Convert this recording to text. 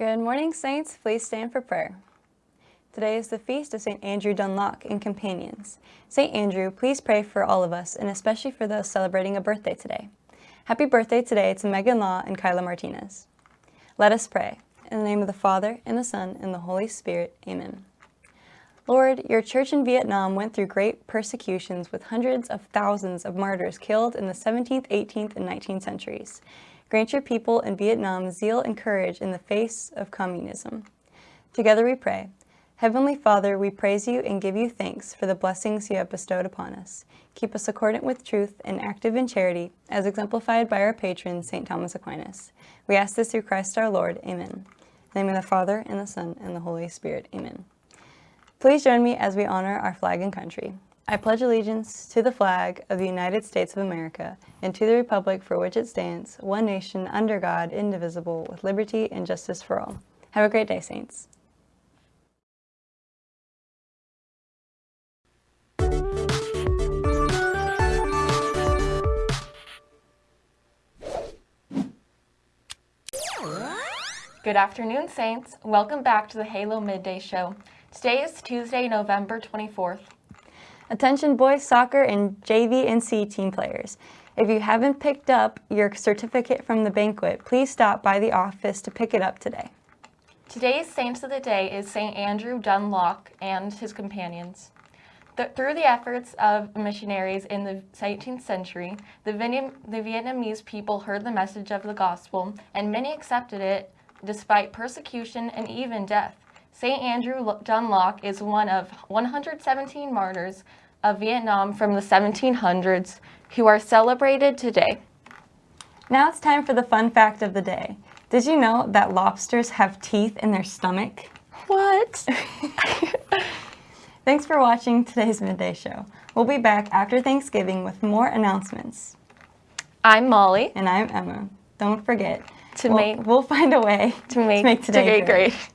Good morning, Saints. Please stand for prayer. Today is the feast of St. Andrew Dung-Lac and companions. St. Andrew, please pray for all of us, and especially for those celebrating a birthday today. Happy birthday today to Megan Law and Kyla Martinez. Let us pray. In the name of the Father, and the Son, and the Holy Spirit. Amen. Lord, your church in Vietnam went through great persecutions with hundreds of thousands of martyrs killed in the 17th, 18th, and 19th centuries. Grant your people in Vietnam zeal and courage in the face of communism. Together we pray. Heavenly Father, we praise you and give you thanks for the blessings you have bestowed upon us. Keep us accordant with truth and active in charity, as exemplified by our patron, St. Thomas Aquinas. We ask this through Christ our Lord. Amen. In the name of the Father, and the Son, and the Holy Spirit. Amen. Please join me as we honor our flag and country. I pledge allegiance to the flag of the United States of America and to the republic for which it stands, one nation under God, indivisible, with liberty and justice for all. Have a great day, Saints. Good afternoon, Saints. Welcome back to the Halo Midday Show. Today is Tuesday, November 24th. Attention boys soccer and JV and C team players. If you haven't picked up your certificate from the banquet, please stop by the office to pick it up today. Today's saints of the day is St. Andrew Dung-Lac and his companions. The, through the efforts of missionaries in the 18th century, the, the Vietnamese people heard the message of the gospel, and many accepted it despite persecution and even death. St. Andrew Dung-Lac is one of 117 martyrs of Vietnam from the 1700s who are celebrated today. Now it's time for the fun fact of the day. Did you know that lobsters have teeth in their stomach? What? Thanks for watching today's Midday Show. We'll be back after Thanksgiving with more announcements. I'm Molly. And I'm Emma. Don't forget, to we'll, make, we'll find a way to make, to make today to great. great.